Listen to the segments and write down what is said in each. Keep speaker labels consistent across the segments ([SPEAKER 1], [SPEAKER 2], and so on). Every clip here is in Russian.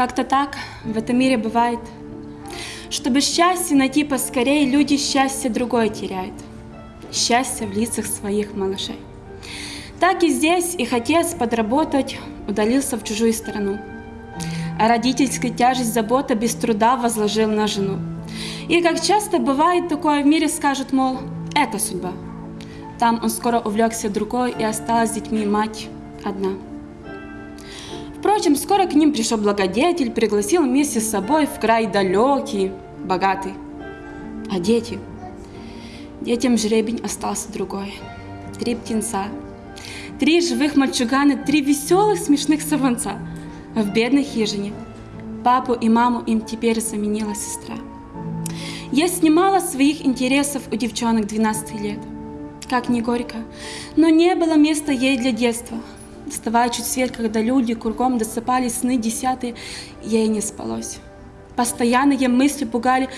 [SPEAKER 1] Как-то так в этом мире бывает. Чтобы счастье найти поскорее, люди счастье другое теряют. Счастье в лицах своих малышей. Так и здесь их отец подработать удалился в чужую страну. А родительская тяжесть забота без труда возложил на жену. И как часто бывает такое в мире, скажут, мол, это судьба. Там он скоро увлекся другой, и осталась с детьми мать одна. Впрочем, скоро к ним пришел благодетель, пригласил вместе с собой в край далекий, богатый. А дети? Детям жребень остался другой. Три птенца, три живых мальчугана, три веселых смешных сорванца. А в бедной хижине папу и маму им теперь заменила сестра. Я снимала своих интересов у девчонок 12 лет. Как не горько, но не было места ей для детства – Вставая чуть свет, когда люди кругом досыпали сны десятые, ей не спалось. Постоянные мысли пугали,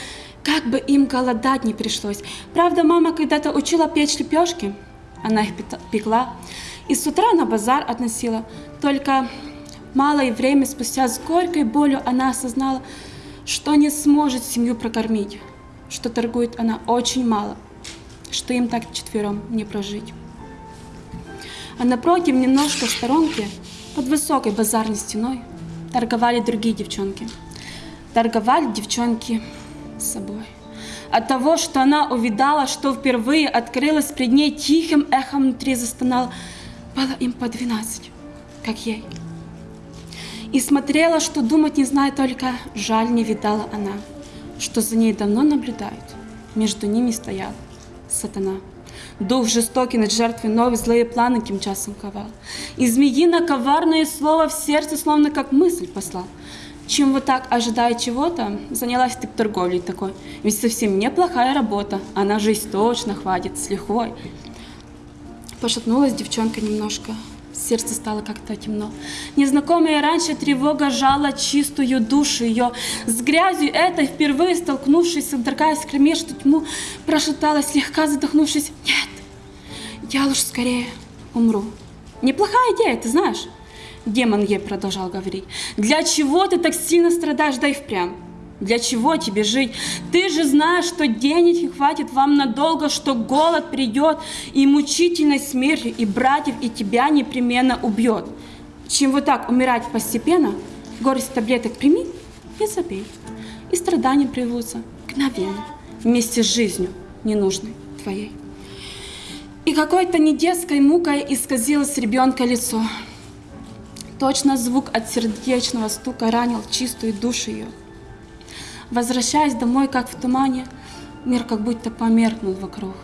[SPEAKER 1] как бы им голодать не пришлось. Правда, мама когда-то учила печь лепешки, она их пекла, и с утра на базар относила. Только малое время спустя с горькой болью она осознала, что не сможет семью прокормить, что торгует она очень мало, что им так четвером не прожить а напротив, немножко в сторонке, под высокой базарной стеной, торговали другие девчонки. Торговали девчонки с собой. От того, что она увидала, что впервые открылась пред ней тихим эхом внутри застонала, было им по двенадцать, как ей. И смотрела, что думать не знает, только жаль не видала она, что за ней давно наблюдают. Между ними стоял сатана. Дух жестокий над жертвой новый злые планы тем часом ковал. И змеино коварное слово в сердце словно как мысль послал. Чем вот так, ожидая чего-то, занялась ты торговлей такой. Ведь совсем неплохая работа, а на жизнь точно хватит, с лихвой. Пошатнулась девчонка немножко, сердце стало как-то темно. Незнакомая раньше тревога жала чистую душу ее. С грязью этой, впервые столкнувшись, содрогаясь в кромешную тьму, прошептала, слегка задохнувшись, «Нет, я лучше скорее умру». «Неплохая идея, ты знаешь?» Демон ей продолжал говорить. «Для чего ты так сильно страдаешь, да и впрямь? Для чего тебе жить? Ты же знаешь, что денег не хватит вам надолго, что голод придет, и мучительной смертью, и братьев, и тебя непременно убьет. Чем вот так умирать постепенно, горсть таблеток прими и забей. И страдания приводятся мгновенно, вместе с жизнью ненужной твоей. И какой-то недетской мукой исказилось ребенка лицо. Точно звук от сердечного стука ранил чистую душу ее. Возвращаясь домой, как в тумане, мир как будто померкнул вокруг.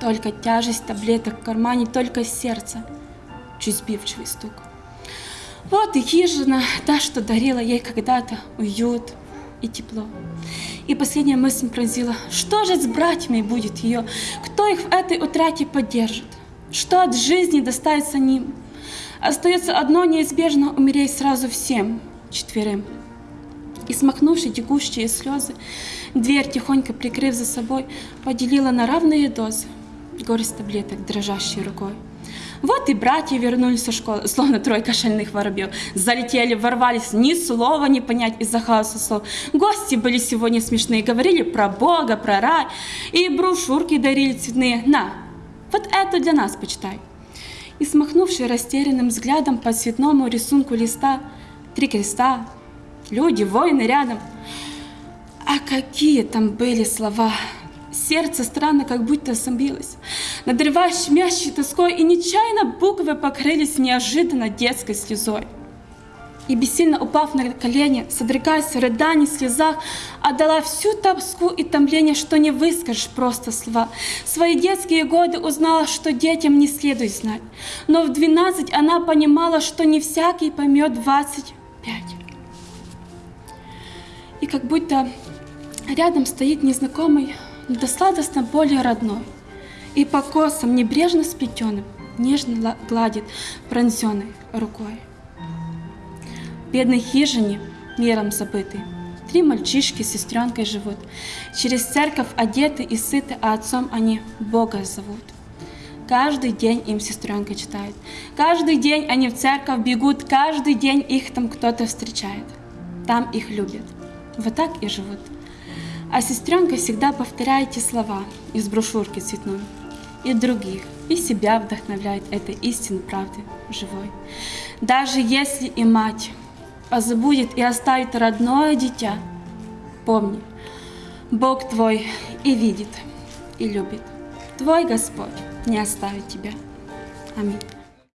[SPEAKER 1] Только тяжесть таблеток в кармане, только сердце, чуть сбивчивый стук. Вот и хижина, та, что дарила ей когда-то уют и тепло. И последняя мысль пронзила, что же с братьями будет ее, кто их в этой утрате поддержит, что от жизни достанется ним. Остается одно неизбежно умереть сразу всем четверым и, смахнувши текущие слезы, дверь, тихонько прикрыв за собой, поделила на равные дозы горсть таблеток, дрожащей рукой. Вот и братья вернулись со школы, словно тройка шальных воробьев. Залетели, ворвались, ни слова не понять из-за хаоса слов. Гости были сегодня смешные, говорили про Бога, про рай, и брошюрки дарили цветные. На, вот это для нас почитай. И смахнувший растерянным взглядом по цветному рисунку листа, три креста, люди, воины рядом. А какие там были слова! Сердце странно как будто собилось, надрывая щемящей тоской, и нечаянно буквы покрылись неожиданно детской слезой. И бессильно упав на колени, содрогаясь в рыдании, слезах, отдала всю тоску и томление, что не выскажешь просто слова. Свои детские годы узнала, что детям не следует знать. Но в двенадцать она понимала, что не всякий поймет двадцать пять и как будто рядом стоит незнакомый, но достаточно более родной, и по косам небрежно сплетенным нежно гладит пронзенной рукой. В бедной хижине, миром забытый, три мальчишки с сестренкой живут. Через церковь одеты и сыты, а отцом они Бога зовут. Каждый день им сестренка читает. Каждый день они в церковь бегут, каждый день их там кто-то встречает. там их любят. Вот так и живут. А сестренка всегда повторяет эти слова из брошюрки цветной. И других, и себя вдохновляет этой истинной правды живой. Даже если и мать позабудет и оставит родное дитя, помни, Бог твой и видит, и любит. Твой Господь не оставит тебя. Аминь.